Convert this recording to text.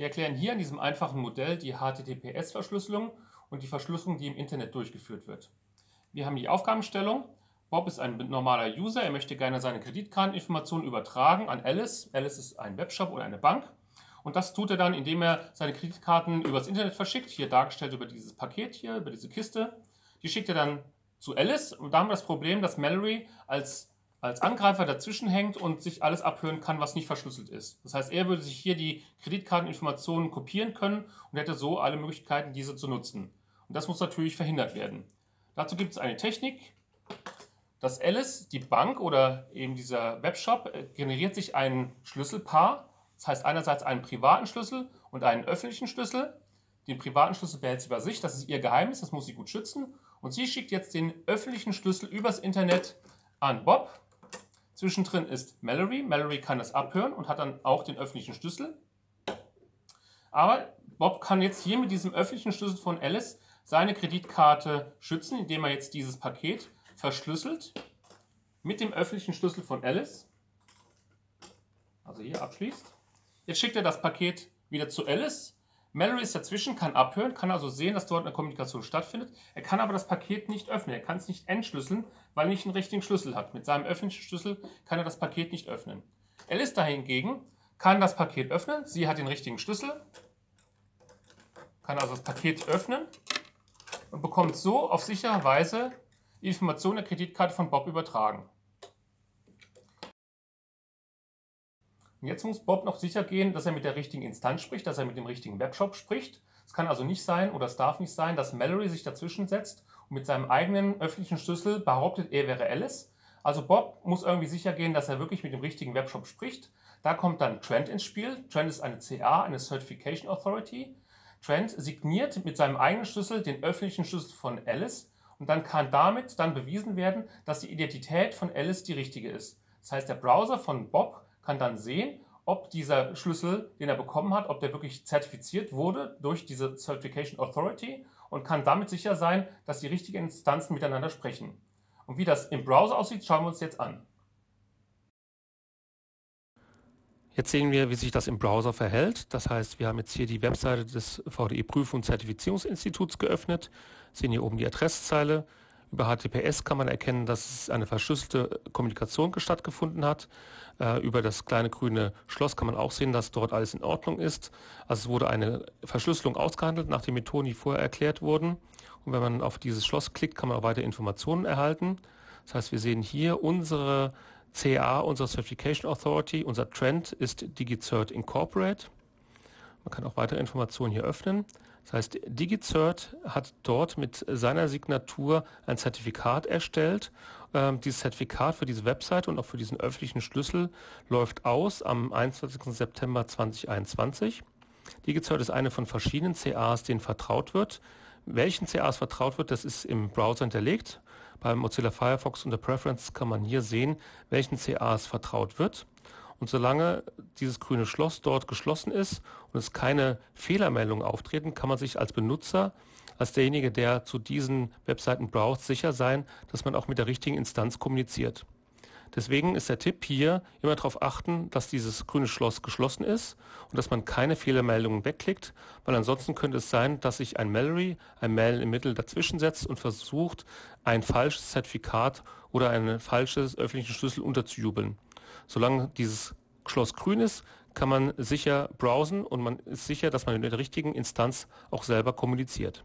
Wir erklären hier in diesem einfachen Modell die HTTPS-Verschlüsselung und die Verschlüsselung, die im Internet durchgeführt wird. Wir haben die Aufgabenstellung. Bob ist ein normaler User, er möchte gerne seine Kreditkarteninformationen übertragen an Alice. Alice ist ein Webshop oder eine Bank. Und das tut er dann, indem er seine Kreditkarten übers Internet verschickt, hier dargestellt über dieses Paket hier, über diese Kiste. Die schickt er dann zu Alice und da haben wir das Problem, dass Mallory als, als Angreifer dazwischen hängt und sich alles abhören kann, was nicht verschlüsselt ist. Das heißt, er würde sich hier die Kreditkarteninformationen kopieren können und hätte so alle Möglichkeiten, diese zu nutzen. Und das muss natürlich verhindert werden. Dazu gibt es eine Technik, dass Alice, die Bank oder eben dieser Webshop, äh, generiert sich ein Schlüsselpaar. Das heißt einerseits einen privaten Schlüssel und einen öffentlichen Schlüssel. Den privaten Schlüssel behält sie bei sich, das ist ihr Geheimnis, das muss sie gut schützen. Und sie schickt jetzt den öffentlichen Schlüssel übers Internet an Bob. Zwischendrin ist Mallory. Mallory kann das abhören und hat dann auch den öffentlichen Schlüssel. Aber Bob kann jetzt hier mit diesem öffentlichen Schlüssel von Alice seine Kreditkarte schützen, indem er jetzt dieses Paket verschlüsselt mit dem öffentlichen Schlüssel von Alice, also hier abschließt. Jetzt schickt er das Paket wieder zu Alice. Mallory ist dazwischen, kann abhören, kann also sehen, dass dort eine Kommunikation stattfindet. Er kann aber das Paket nicht öffnen. Er kann es nicht entschlüsseln, weil er nicht einen richtigen Schlüssel hat. Mit seinem öffentlichen Schlüssel kann er das Paket nicht öffnen. Alice dahingegen kann das Paket öffnen. Sie hat den richtigen Schlüssel, kann also das Paket öffnen und bekommt so auf sichere Weise die Information der Kreditkarte von Bob übertragen. Und jetzt muss Bob noch sicher gehen, dass er mit der richtigen Instanz spricht, dass er mit dem richtigen Webshop spricht. Es kann also nicht sein oder es darf nicht sein, dass Mallory sich dazwischen setzt und mit seinem eigenen öffentlichen Schlüssel behauptet, er wäre Alice. Also Bob muss irgendwie sicher gehen, dass er wirklich mit dem richtigen Webshop spricht. Da kommt dann Trent ins Spiel. Trent ist eine CA, eine Certification Authority. Trent signiert mit seinem eigenen Schlüssel den öffentlichen Schlüssel von Alice und dann kann damit dann bewiesen werden, dass die Identität von Alice die richtige ist. Das heißt, der Browser von Bob kann dann sehen, ob dieser Schlüssel, den er bekommen hat, ob der wirklich zertifiziert wurde durch diese Certification Authority und kann damit sicher sein, dass die richtigen Instanzen miteinander sprechen. Und wie das im Browser aussieht, schauen wir uns jetzt an. Jetzt sehen wir, wie sich das im Browser verhält. Das heißt, wir haben jetzt hier die Webseite des VDE Prüf- und Zertifizierungsinstituts geöffnet, sehen hier oben die Adresszeile. Über HTTPS kann man erkennen, dass eine verschlüsselte Kommunikation stattgefunden hat. Äh, über das kleine grüne Schloss kann man auch sehen, dass dort alles in Ordnung ist. Also es wurde eine Verschlüsselung ausgehandelt nach den Methoden, die vorher erklärt wurden. Und wenn man auf dieses Schloss klickt, kann man auch weitere Informationen erhalten. Das heißt, wir sehen hier unsere CA, unsere Certification Authority, unser Trend ist DigiCert Incorporate. Man kann auch weitere Informationen hier öffnen. Das heißt, DigiCert hat dort mit seiner Signatur ein Zertifikat erstellt. Ähm, dieses Zertifikat für diese Webseite und auch für diesen öffentlichen Schlüssel läuft aus am 21. September 2021. DigiCert ist eine von verschiedenen CAs, denen vertraut wird. Welchen CAs vertraut wird, das ist im Browser hinterlegt. Beim Mozilla Firefox unter Preferences kann man hier sehen, welchen CAs vertraut wird. Und solange dieses grüne Schloss dort geschlossen ist und es keine Fehlermeldungen auftreten, kann man sich als Benutzer, als derjenige, der zu diesen Webseiten braucht, sicher sein, dass man auch mit der richtigen Instanz kommuniziert. Deswegen ist der Tipp hier, immer darauf achten, dass dieses grüne Schloss geschlossen ist und dass man keine Fehlermeldungen wegklickt, weil ansonsten könnte es sein, dass sich ein Mallory, ein Mail im Mittel dazwischen setzt und versucht, ein falsches Zertifikat oder einen falschen öffentlichen Schlüssel unterzujubeln. Solange dieses Schloss grün ist, kann man sicher browsen und man ist sicher, dass man mit der richtigen Instanz auch selber kommuniziert.